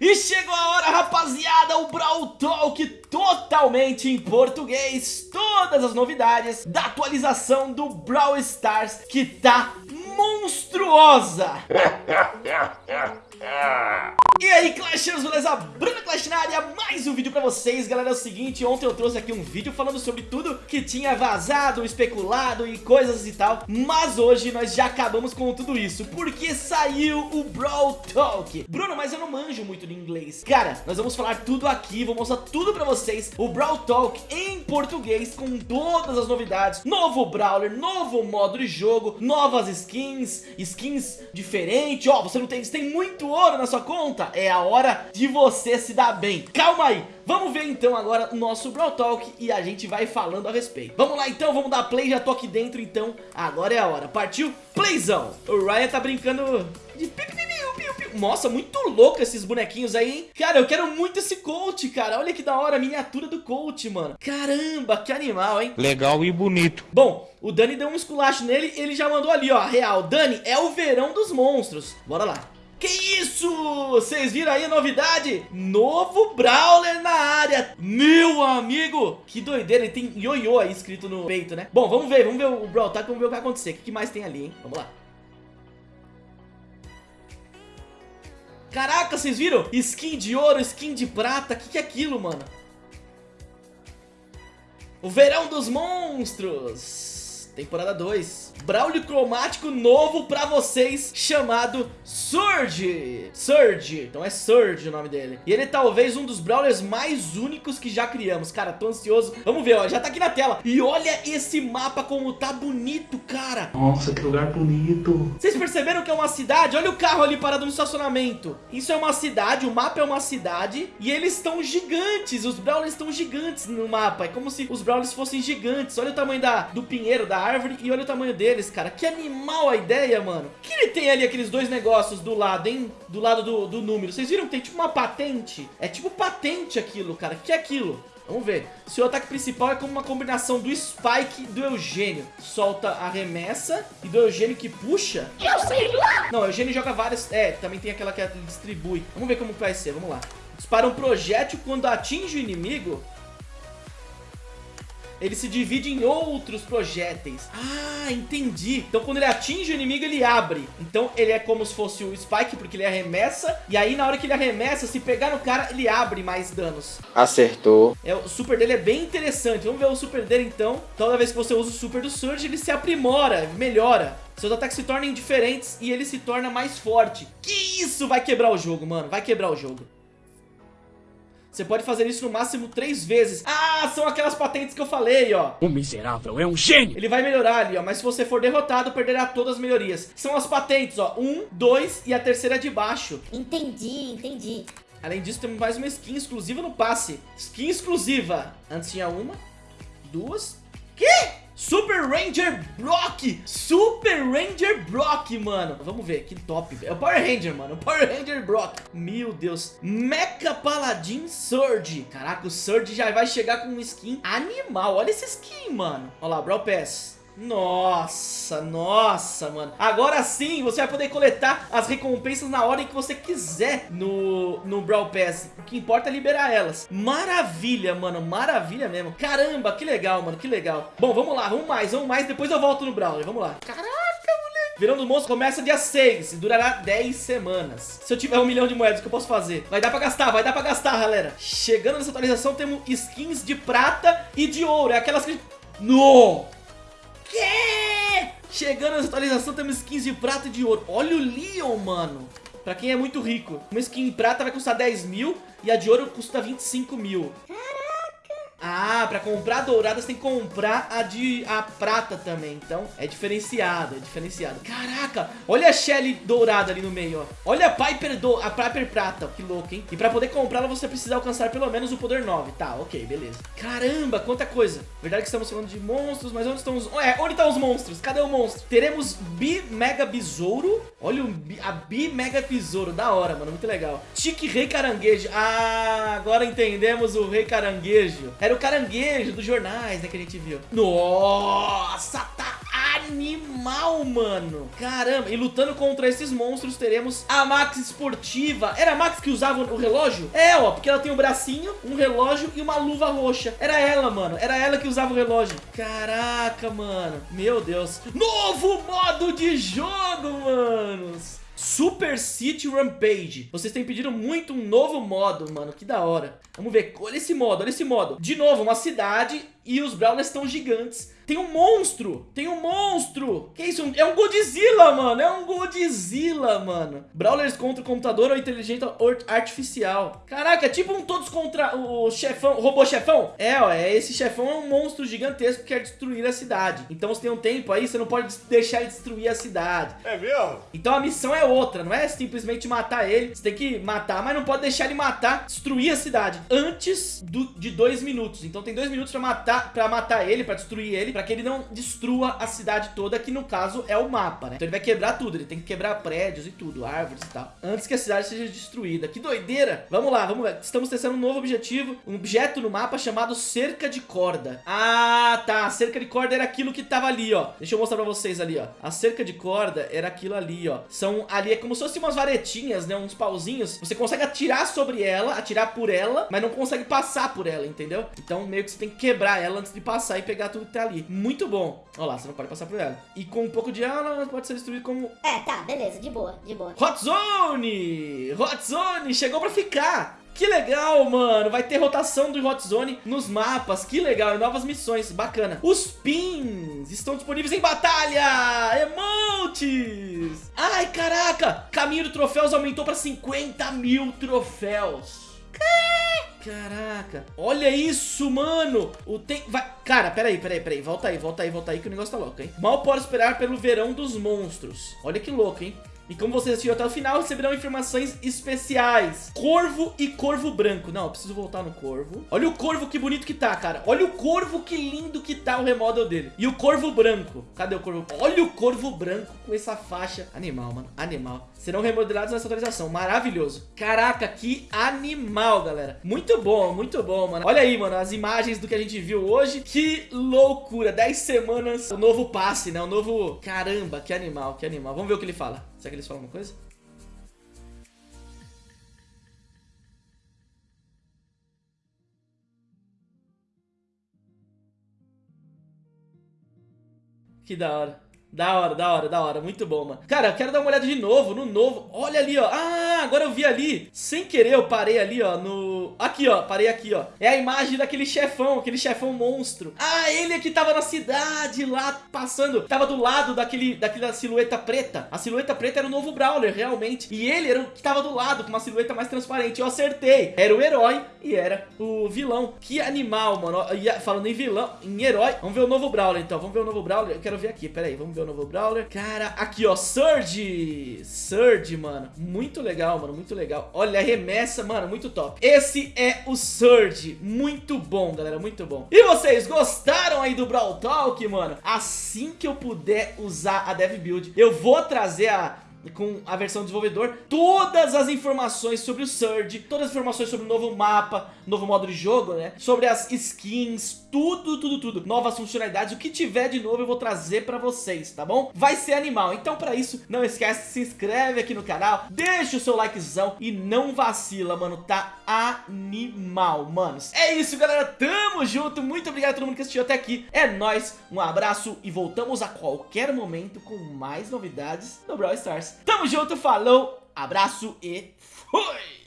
E chegou a hora, rapaziada, o Brawl Talk totalmente em português, todas as novidades da atualização do Brawl Stars que tá monstruosa. E aí Clashers, beleza? Bruno Clash na área, mais um vídeo pra vocês. Galera, é o seguinte, ontem eu trouxe aqui um vídeo falando sobre tudo que tinha vazado, especulado e coisas e tal Mas hoje nós já acabamos com tudo isso, porque saiu o Brawl Talk. Bruno, mas eu não manjo muito de inglês. Cara, nós vamos falar tudo aqui, vou mostrar tudo pra vocês O Brawl Talk em português, com todas as novidades Novo Brawler, novo modo de jogo, novas skins, skins diferentes. Ó, você não tem, você tem muito ouro na sua conta, é a hora de você se dar bem. Calma aí, vamos ver então agora o nosso Brawl Talk e a gente vai falando a respeito. Vamos lá então, vamos dar play, já tô aqui dentro então, agora é a hora. Partiu? Playzão! O Ryan tá brincando de nossa, muito louco esses bonequinhos aí, hein? Cara, eu quero muito esse coach, cara. Olha que da hora, a miniatura do coach, mano. Caramba, que animal, hein? Legal e bonito. Bom, o Dani deu um esculacho nele, ele já mandou ali, ó, real. Dani, é o verão dos monstros. Bora lá. Que isso? Vocês viram aí a novidade? Novo Brawler na área. Meu amigo. Que doideira. Ele tem ioiô aí escrito no peito, né? Bom, vamos ver. Vamos ver o Brawl tá? Vamos ver o que vai acontecer. O que mais tem ali, hein? Vamos lá. Caraca, vocês viram? Skin de ouro, skin de prata. O que, que é aquilo, mano? O verão dos monstros. Temporada 2. Braulio cromático novo pra vocês, chamado Surge. Surge, então é Surge o nome dele. E ele é talvez um dos Brawlers mais únicos que já criamos. Cara, tô ansioso. Vamos ver, ó, já tá aqui na tela. E olha esse mapa como tá bonito, cara. Nossa, que lugar bonito. Vocês perceberam que é uma cidade? Olha o carro ali parado no estacionamento. Isso é uma cidade, o mapa é uma cidade. E eles estão gigantes, os Brawlers estão gigantes no mapa. É como se os Brawlers fossem gigantes. Olha o tamanho da, do pinheiro, da árvore e olha o tamanho dele deles, cara. Que animal a ideia, mano. que ele tem ali aqueles dois negócios do lado, hein? Do lado do, do número. Vocês viram que tem tipo uma patente? É tipo patente aquilo, cara. que é aquilo? Vamos ver. Seu ataque principal é como uma combinação do Spike e do Eugênio. Solta a remessa e do Eugênio que puxa. Eu sei lá! Não, o Eugênio joga várias... É, também tem aquela que distribui. Vamos ver como vai ser, vamos lá. Dispara um projétil quando atinge o inimigo ele se divide em outros projéteis. Ah, entendi. Então quando ele atinge o inimigo, ele abre. Então ele é como se fosse o Spike, porque ele arremessa. E aí na hora que ele arremessa, se pegar no cara, ele abre mais danos. Acertou. É, o super dele é bem interessante. Vamos ver o super dele então. Toda vez que você usa o super do Surge, ele se aprimora, melhora. Seus ataques se tornam diferentes e ele se torna mais forte. Que isso vai quebrar o jogo, mano. Vai quebrar o jogo. Você pode fazer isso no máximo três vezes. Ah, são aquelas patentes que eu falei, ó. O miserável é um gênio. Ele vai melhorar ali, ó. Mas se você for derrotado, perderá todas as melhorias. São as patentes, ó. Um, dois e a terceira de baixo. Entendi, entendi. Além disso, temos mais uma skin exclusiva no passe. Skin exclusiva. Antes tinha uma, duas... Que? Super Ranger Brock! Super Ranger Brock, mano. Vamos ver, que top. É o Power Ranger, mano. O Power Ranger Brock. Meu Deus. Mecha Paladin Surge. Caraca, o Surge já vai chegar com um skin animal. Olha esse skin, mano. Olha lá, Brawl Pass. Nossa, nossa, mano. Agora sim, você vai poder coletar as recompensas na hora em que você quiser no, no Brawl Pass. O que importa é liberar elas. Maravilha, mano, maravilha mesmo. Caramba, que legal, mano, que legal. Bom, vamos lá, vamos mais, vamos mais. Depois eu volto no Brawler, vamos lá. Caraca, moleque. Verão dos Monstros começa dia 6 e durará 10 semanas. Se eu tiver um milhão de moedas, o que eu posso fazer? Vai dar pra gastar, vai dar pra gastar, galera. Chegando nessa atualização, temos skins de prata e de ouro. É aquelas que... No! Chegando nessa atualização temos skins de prata e de ouro. Olha o Leon, mano. Pra quem é muito rico. Uma skin em prata vai custar 10 mil e a de ouro custa 25 mil. Ah, pra comprar dourada você tem que comprar a de a prata também. Então é diferenciado, é diferenciado. Caraca, olha a Shelly dourada ali no meio, ó. Olha a Piper, do, a Piper prata, que louco, hein? E pra poder comprá-la você precisa alcançar pelo menos o poder 9. Tá, ok, beleza. Caramba, quanta coisa. Verdade que estamos falando de monstros, mas onde estão os... É, onde estão os monstros? Cadê o monstro? Teremos Bi Mega Besouro. Olha o, a Bi Mega Besouro, da hora, mano, muito legal. Tique Rei Caranguejo. Ah, agora entendemos o Rei Caranguejo. Era o caranguejo dos jornais, né, que a gente viu. Nossa, tá animal, mano. Caramba, e lutando contra esses monstros teremos a Max esportiva. Era a Max que usava o relógio? É, ó, porque ela tem um bracinho, um relógio e uma luva roxa. Era ela, mano. Era ela que usava o relógio. Caraca, mano. Meu Deus. Novo modo de jogo, manos. Super City Rampage. Vocês têm pedido muito um novo modo, mano. Que da hora. Vamos ver. Olha esse modo, olha esse modo. De novo, uma cidade e os Brawlers estão gigantes. Tem um monstro! Tem um monstro! Que isso? É um Godzilla, mano! É um Godzilla, mano! Brawlers contra o computador ou inteligência artificial. Caraca, é tipo um todos contra o chefão, o robô chefão? É, ó, é, esse chefão é um monstro gigantesco que quer destruir a cidade. Então você tem um tempo aí, você não pode deixar ele destruir a cidade. É mesmo? Então a missão é outra, não é simplesmente matar ele. Você tem que matar, mas não pode deixar ele matar, destruir a cidade antes do, de dois minutos. Então tem dois minutos pra matar, pra matar ele, pra destruir ele para que ele não destrua a cidade toda, que no caso é o mapa, né? Então ele vai quebrar tudo, ele tem que quebrar prédios e tudo, árvores e tal, antes que a cidade seja destruída. Que doideira! Vamos lá, vamos ver. Estamos testando um novo objetivo, um objeto no mapa chamado cerca de corda. Ah, tá, a cerca de corda era aquilo que tava ali, ó. Deixa eu mostrar pra vocês ali, ó. A cerca de corda era aquilo ali, ó. São ali, é como se fossem umas varetinhas, né? Uns pauzinhos. Você consegue atirar sobre ela, atirar por ela, mas não consegue passar por ela, entendeu? Então meio que você tem que quebrar ela antes de passar e pegar tudo que tá ali muito bom. Olha lá, você não pode passar por ela. E com um pouco de ela, pode ser destruído como... É, tá, beleza, de boa, de boa. Hot Zone! Hot Zone chegou pra ficar! Que legal, mano. Vai ter rotação do Hot Zone nos mapas. Que legal. E novas missões. Bacana. Os pins estão disponíveis em batalha. Emotes. Ai, caraca. Caminho de troféus aumentou para 50 mil troféus. Caraca, olha isso, mano. O tem... Vai... Cara, peraí, peraí, peraí Volta aí, volta aí, volta aí que o negócio tá louco, hein. Mal pode esperar pelo verão dos monstros. Olha que louco, hein e como vocês assistiram até o final, receberão informações especiais. Corvo e corvo branco. Não, eu preciso voltar no corvo. Olha o corvo que bonito que tá, cara. Olha o corvo que lindo que tá o remodel dele. E o corvo branco. Cadê o corvo? Olha o corvo branco com essa faixa. Animal, mano. Animal. Serão remodelados nessa atualização. Maravilhoso. Caraca, que animal, galera. Muito bom, muito bom, mano. Olha aí, mano, as imagens do que a gente viu hoje. Que loucura. 10 semanas, o novo passe, né? O novo... Caramba, que animal, que animal. Vamos ver o que ele fala. Será que eles falam alguma coisa? Que da hora. Da hora, da hora, da hora. Muito bom, mano. Cara, eu quero dar uma olhada de novo, no novo. Olha ali, ó. Ah, agora eu vi ali. Sem querer eu parei ali, ó, no... Aqui, ó. Parei aqui, ó. É a imagem daquele chefão, aquele chefão monstro. Ah, ele é que tava na cidade lá, passando. Tava do lado daquele, daquela silhueta preta. A silhueta preta era o novo Brawler, realmente. E ele era o que tava do lado, com uma silhueta mais transparente. Eu acertei. Era o herói e era o vilão. Que animal, mano. Falando em vilão, em herói. Vamos ver o novo Brawler, então. Vamos ver o novo Brawler. Eu quero ver aqui, pera aí. Vamos ver o novo Brawler. Cara, aqui, ó, Surge. Surge, mano. Muito legal, mano, muito legal. Olha, a remessa, mano, muito top. Esse é o Surge. Muito bom, galera, muito bom. E vocês gostaram aí do Brawl Talk, mano? Assim que eu puder usar a Dev Build, eu vou trazer a com a versão desenvolvedor, todas as informações sobre o Surge, todas as informações sobre o novo mapa, novo modo de jogo, né? Sobre as skins, tudo, tudo, tudo. Novas funcionalidades, o que tiver de novo eu vou trazer pra vocês, tá bom? Vai ser animal. Então pra isso, não esquece, se inscreve aqui no canal, deixa o seu likezão e não vacila, mano. Tá animal, manos. É isso, galera. Tamo junto. Muito obrigado a todo mundo que assistiu até aqui. É nóis. Um abraço e voltamos a qualquer momento com mais novidades do Brawl Stars. Tamo junto, falou, abraço e fui!